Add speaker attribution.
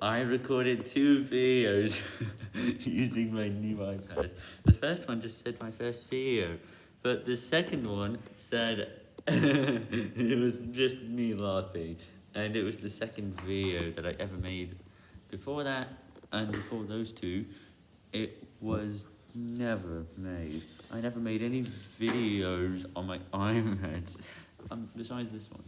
Speaker 1: I recorded two videos using my new iPad. The first one just said my first video, but the second one said it was just me laughing, and it was the second video that I ever made. Before that, and before those two, it was never made. I never made any videos on my iPad, um, besides this one.